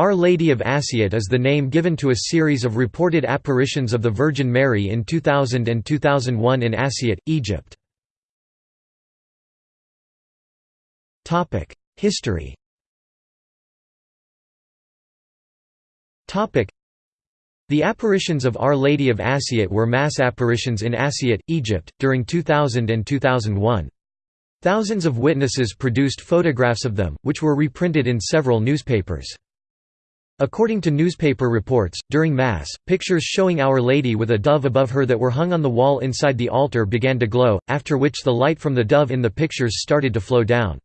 Our Lady of Assiut is the name given to a series of reported apparitions of the Virgin Mary in 2000 and 2001 in Assiut, Egypt. History The apparitions of Our Lady of Assiut were mass apparitions in Assiut, Egypt, during 2000 and 2001. Thousands of witnesses produced photographs of them, which were reprinted in several newspapers. According to newspaper reports, during Mass, pictures showing Our Lady with a dove above her that were hung on the wall inside the altar began to glow, after which the light from the dove in the pictures started to flow down.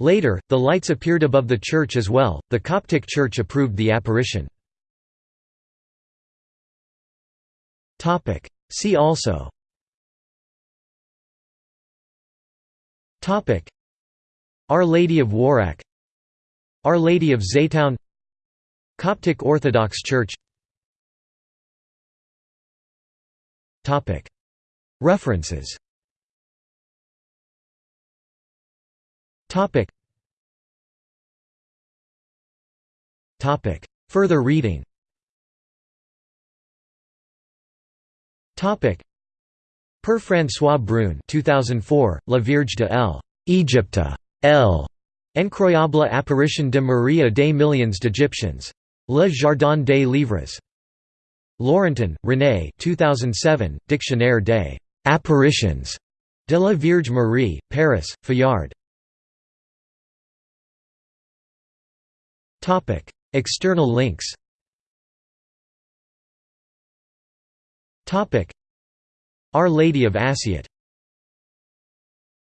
Later, the lights appeared above the church as well. The Coptic Church approved the apparition. See also. Our Lady of Warraq Our Lady of Zeitoun Coptic Orthodox Church References Further reading Per François Brun 2004, La Vierge de L. Egypte. L. Incroyable apparition de Maria des millions d'Égyptiens. Le Jardin des Livres. Laurentin, René 2007, Dictionnaire des apparitions de la Vierge Marie, Paris, Fayard. External links Our Lady of Assiut